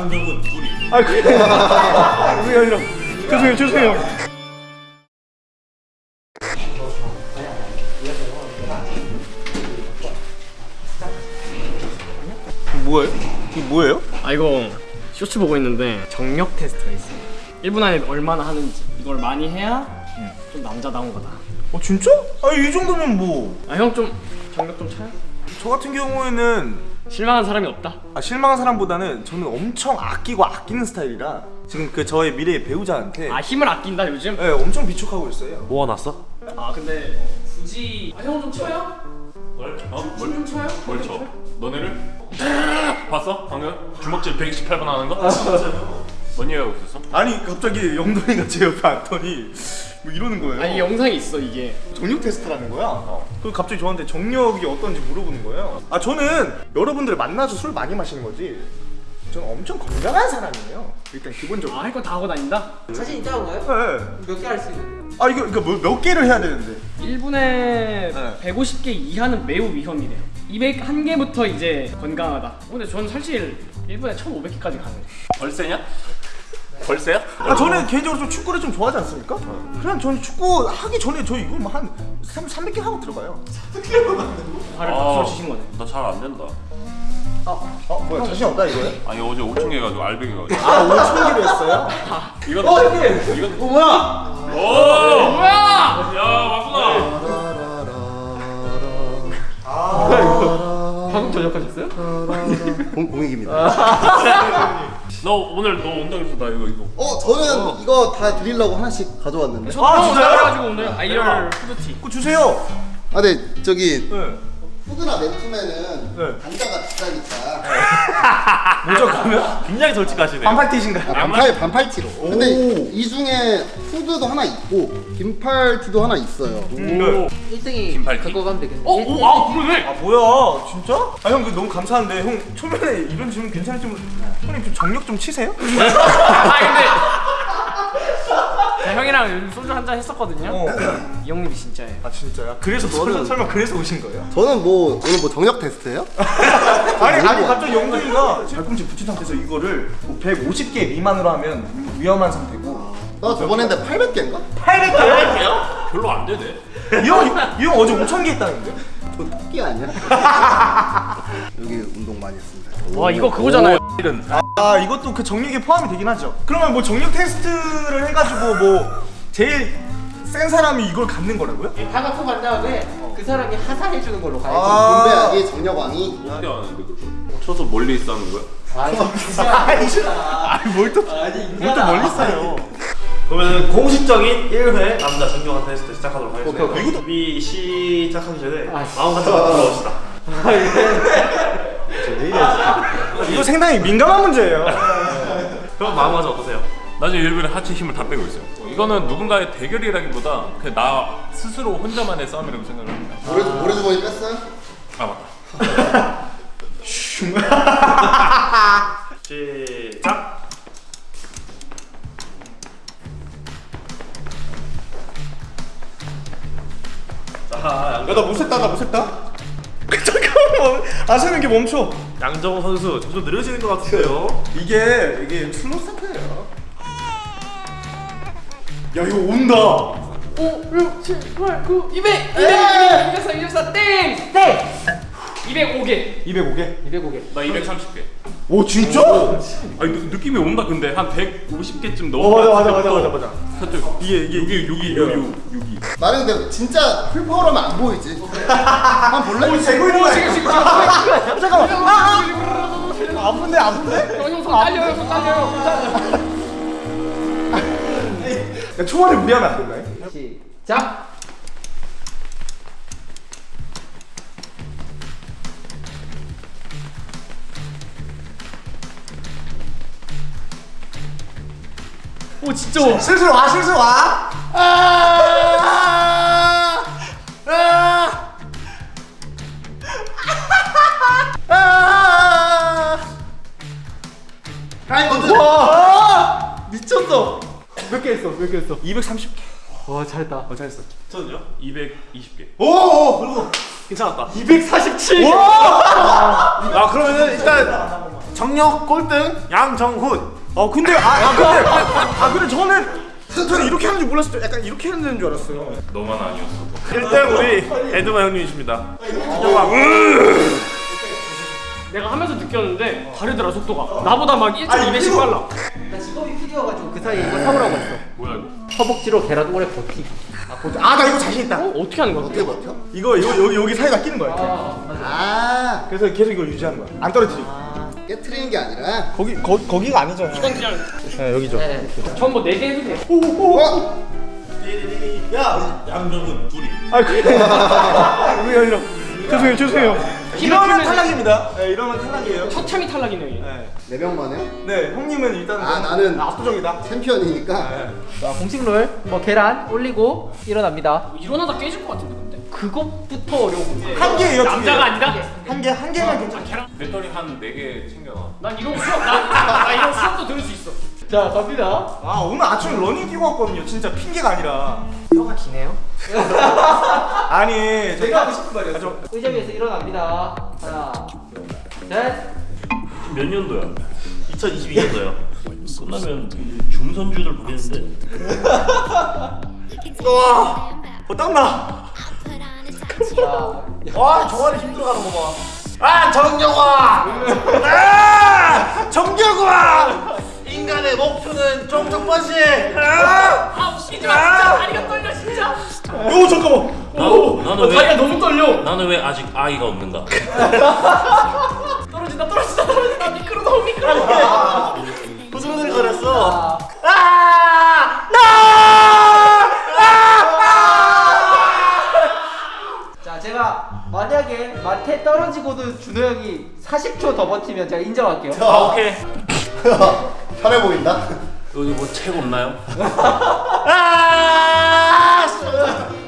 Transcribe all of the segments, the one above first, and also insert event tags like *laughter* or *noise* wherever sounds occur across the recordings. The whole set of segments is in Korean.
양정은 둘이. 아 그게 *laughs* 아니라 죄송해요 죄송해요 뭐예요? 이게 뭐예요? 아 이거 쇼츠 보고 있는데 정력 테스트가 있어요 1분 안에 얼마나 하는지 이걸 많이 해야 좀 남자다운 거다 어 진짜? 아니 이 정도면 뭐저아형 좀 정력 좀 차요? 같은 경우에는 실망한 사람이 없다 아, 실망한 사람보다는 저는 엄청 아끼고 아끼는 스타일이라 지금 그 저의 미래의 배우자한테 아 힘을 아낀다 요즘? 네, 엄청 비축하고 있어요 모아놨어? 아 근데 굳이 아, 형 좀 쳐요? 뭘? 어? 뭘? 춤좀 춰요? 뭘 쳐? 너네를? 봤어? 방금? 주먹질 128번 하는 거? 뭔 얘기하고 있었어? 아니 갑자기 영돈이가 제 옆에 앉더니 뭐 이러는 거예요 아 이게 영상이 있어 이게 정력 테스트라는 거야. 그리고 갑자기 저한테 정력이 어떤지 물어보는 거예요. 아 저는 여러분들 만나서 술 많이 마시는 거지. 저는 엄청 건강한 사람이에요. 일단 기본적으로. 아 할 거 다 하고 다닌다? 자신 있지 않은가요? 네. 몇 개 할 수 있는데요? 아 이거 이거 뭐, 몇 개를 해야 되는데? 1분에 네. 150개 이하는 매우 위험이래요 201개부터 이제 건강하다 근데 저는 사실 1분에 1500개까지 가능해요 벌새냐? 벌새야? 아 저는 개인적으로 좀 축구를 좀 좋아하지 않습니까? 그냥 저는 축구 하기 전에 저 이거 뭐한 300개 하고 들어가요. 발을 아. 박수로 치신 거네 나 잘 안 된다. 어 뭐야 자신 없다 이거예요? 아니 어제 5천 개가지고 알배기 가지고. 아 5천 개로 했어요? 이건 어 이게 이건 어 뭐야? 오! 뭐야! 야 왔구나. 방금 저녁하셨어요? 공, 공익입니다. *laughs* 너 오늘 너 온다고 해서 나 이거 이거. 어, 저는 이거 다 드리려고 하나씩 가져왔는데. 아, 진짜요? 그래가지고 오늘 아이얼 후드티 그거 주세요. 아, 네, 저기 네. 푸드나 맨투맨은 네. 단가가 비싸니까 *laughs* 그러면? 굉장히 솔직하시네. 반팔 티신가요? 아, 반팔 반팔티로. 근데 이 중에 후드도 하나 있고 긴팔티도 하나 있어요. 네. 1등이 긴팔티? 갖고 가면 되겠네. 어? 오! 아 그러네! 아 뭐야 진짜? 아형그 너무 감사한데 형 초면에 이런 질문 괜찮을지 모르 형님 좀 정력 좀 치세요? *laughs* 아 근데 형이랑 소주 한 잔 했었거든요 어. 이 형님이 진짜예요 아 진짜야? 그래서 설마, 설마 그래서 오신 거예요? 저는 뭐 오늘 뭐 정력 테스트예요? *laughs* 아니 아니 갑자기 영동이가 발꿈치 붙인 상태에서 이거를 뭐 150개 미만으로 하면 위험한 상태고 나 저번에 했는데 800개인가? 800개? 별로 안 되네. 이형이형 어제 5천 개 했다는데? 저 토끼 아니야? *laughs* 여기 운동 많이 했습니다. 와 이거 그거잖아요 아 이것도 그 정력에 포함이 되긴 하죠 그러면 뭐 정력 테스트를 해가지고 뭐 제일 센 사람이 이걸 갖는 거라고요? 다 갖고 간 다음에 그 사람이 하사해 주는 걸로 가야지. 아. 분배하기 정력왕이 어떻게 하는데 그걸? 쳐서 멀리 하는 거야? *laughs* 아니, 진짜. 아니 뭘또 뭘또 멀리 있어요 그러면 공식적인 1회 남자 정경한 테스트 시작하도록 하겠습니다. 오케이, 오케이. 준비 시작하기 전에 아, 마음 같은 거 들어봅시다. 이거 상당히 민감한 문제예요 그럼 마음가짐 어떠세요? 나 지금 일부러 하체 힘을 다 빼고 있어요. 이거는 누군가의 대결이라기보다 그냥 나 스스로 혼자만의 싸움이라고 생각을 합니다. 모래 모래주머니 뺐어요? 아 맞다. *laughs* 시작. 자, 야 나 못했다 나 못했다 아 세는 게 멈춰 양정호 선수 점점 느려지는 것 같은데요. 이게 이게 슬로 스타트예요 야 이거 온다 5, 6, 7, 8, 9, 200! 200! 200! 204, 204, 땡! 땡! 205개 205개? 205개. 나 230개. 오 진짜? 아니 느, 느낌이 온다 근데 한 150개쯤 어 넘어. 맞아 맞아 맞아 맞아 맞아 살짝 이게 이게 여기 여기 여기. 나는 근데 진짜 풀파워라면 안 보이지. *laughs* 한번 볼래? 재고 있는 거야 지금 지금 잠깐만 아, 아. 아픈데 아픈데? 형손 딸려요 딸려요 야, 초반에 무리하면 안 된다 시작. 오 진짜 와 슬슬 와 슬슬 와 아! 와! 미쳤어. 몇 개 했어? 몇 개 했어? 230개. 와, 잘했다. 어, 잘했어. 저는요? 220개. 오! 오! 그리고 괜찮았다. 247. 와! 아, 그러면은 일단 정력 꼴등 양정훈. 어 근데 아, 아 근데 *laughs* 아 근데 저는 저는 이렇게 하는 줄 몰랐어요. 약간 이렇게 하는 줄 알았어요. 너만 아니었어 1등 우리 에드마 형님이십니다. 내가 하면서 느꼈는데 다르더라 속도가. 나보다 막 1.2배씩 빨라. 그 사이에 이거 사오라고 했어. 뭐야 이거 허벅지로 계란 오래 버티기. 아 나 이거 자신 있다. 어? 어떻게 하는 거야? 어떻게 버텨? 이거 이거 여기 여기 사이다 끼는 거야. 이렇게. 아 그래서 계속 이걸 유지하는 거야. 안 떨어뜨리고. 깨트리는 게 아니라 거기 거 거기가 아니죠. 이건 그냥 네 여기죠. 네. 전뭐 4개 해도 돼. 어? 야 양정훈 둘이. 아 그게 *laughs* 우리 아니라 죄송해요 죄송해요. 이러면 탈락입니다. 네 이러면 탈락이에요. 처참히 탈락이네. 이게. 네. 네 명 만에 네 형님은 일단 아, 나는- 압도적이다. 챔피언이니까 자, 공식 룰. 뭐 계란 올리고 일어납니다. 일어나다 깨질 것 같은데 근데. 그것부터 어려운 건데. 한 개예요. 두 개. 남자가 아니다? 한개 한 개만 괜찮아. 계란. 배터리 한 4개 챙겨놔 난 이런 거 수업 나, 나 이런 수업도 들을 수 있어. 자, 갑니다. 아 오늘 아침에 러닝 뛰고 왔거든요. 진짜 핑계가 아니라. 혀가 기네요. *laughs* 아니 저- 내가 하고 싶은 아, 말이었어. 저- 의자 위에서 일어납니다. 하나, 셋. 몇 년도야? 2022년도요. 끝나면 이 중선주들 보겠는데. 와, 어 땀나. 자, 와 정환이 힘들어가는 거 봐. 아 정경화. 아 정경화. 인간의 목표는 종족 번식. 아, 아 웃기지 마 진짜 다리가 떨려 진짜. 오 잠깐만. 나도 나는 어, 다리가 왜 너무 떨려. 나는 왜 아직 아이가 없는가 *laughs* 떨어진다 떨어진다 떨어진다 미끄러 너무 미끄러. 부스러들 거렸어. 자, 제가 만약에 마태 떨어지고도 준호 형이 40초 더 버티면 제가 인정할게요. 아 오케이 *laughs* 편해 보인다 여기 뭐 책 없나요?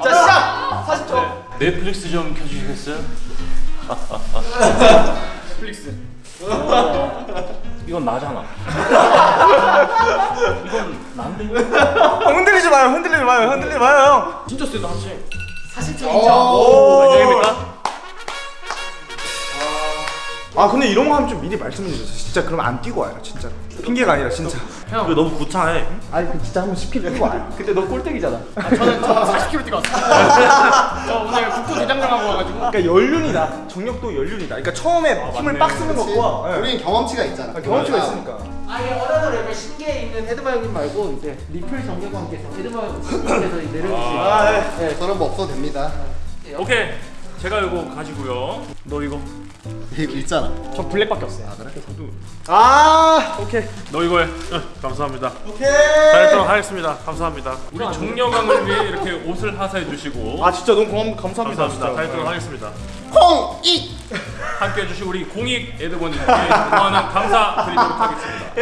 자, 시작! 40초. 넷플릭스 좀 켜주시겠어요? 넷플릭스. 이건 나잖아 이건 난데 흔들리지 마요. 흔들리지 마요. 흔들리지 마요 형. 진짜 세다 사실. 40초 오. 인 아 근데 이런 거 하면 좀 미리 말씀해 주세요. 진짜 그럼 안 뛰고 와요. 진짜. 핑계가 아니라 진짜. 형, 그 너무 구차해. 아니 그 진짜 한번 10km 뛰고 *laughs* 와요. 근데 너 꼴등이잖아. 아, 저는 저는 40km 뛰고 왔어요. *laughs* 저 오늘 국토 대장정하고 와가지고. 그러니까 연륜이다. 정력도 연륜이다. 그러니까 처음에 힘을 빡 쓰는? 것과 예. 우리는 경험치가 있잖아 아, 경험치가 아, 있으니까. 아예 another level 신계에 있는 에드마 형님 말고 이제 리플 정계관께서 에드마 형님께서 *laughs* 내려주신 아 네. 네, 저런 거 없어도 됩니다 오케이 제가 이거 가지고요 너 이거 이거 있잖아 저 블랙밖에 없어요. 아 오케이. 너 이거 해 감사합니다. 오케이. 잘했도록 하겠습니다. 감사합니다. 우리 정력왕을 위해 이렇게 옷을 하사해 주시고 아 진짜 너무 고맙, 감사합니다. 감사합니다. 잘했도록 하겠습니다. 홍익 함께 해 주신 우리 공익 에드버님께 무한한 감사드리도록 하겠습니다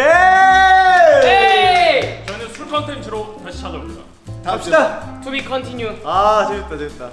예. 에이! 저희는 술 컨텐츠로 다시 찾아옵니다 갑시다. To be continue. 아 재밌다 재밌다.